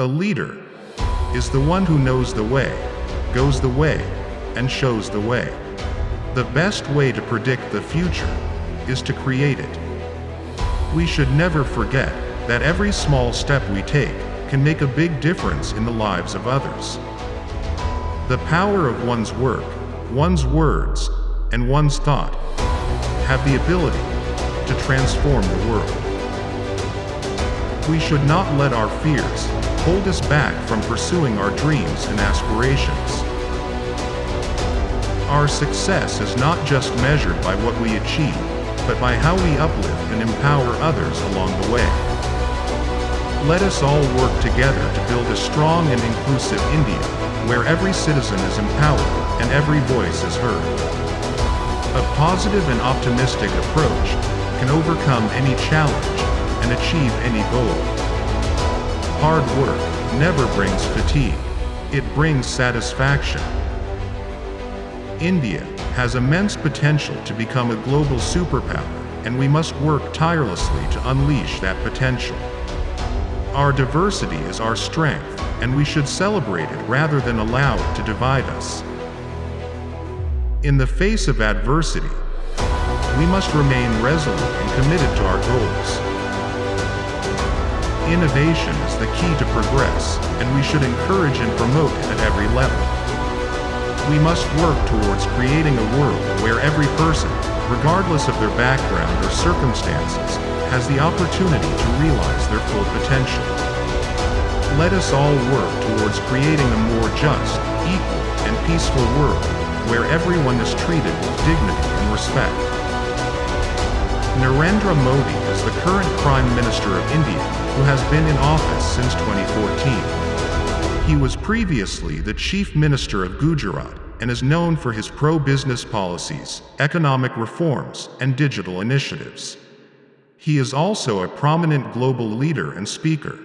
A leader is the one who knows the way, goes the way, and shows the way. The best way to predict the future is to create it. We should never forget that every small step we take can make a big difference in the lives of others. The power of one's work, one's words, and one's thought have the ability to transform the world. We should not let our fears hold us back from pursuing our dreams and aspirations. Our success is not just measured by what we achieve, but by how we uplift and empower others along the way. Let us all work together to build a strong and inclusive India, where every citizen is empowered and every voice is heard. A positive and optimistic approach can overcome any challenge and achieve any goal. Hard work never brings fatigue. It brings satisfaction. India has immense potential to become a global superpower, and we must work tirelessly to unleash that potential. Our diversity is our strength, and we should celebrate it rather than allow it to divide us. In the face of adversity, we must remain resolute and committed to our goals. Innovation is the key to progress, and we should encourage and promote it at every level. We must work towards creating a world where every person, regardless of their background or circumstances, has the opportunity to realize their full potential. Let us all work towards creating a more just, equal, and peaceful world, where everyone is treated with dignity and respect. Narendra Modi is the current Prime Minister of India who has been in office since 2014. He was previously the Chief Minister of Gujarat and is known for his pro-business policies, economic reforms, and digital initiatives. He is also a prominent global leader and speaker.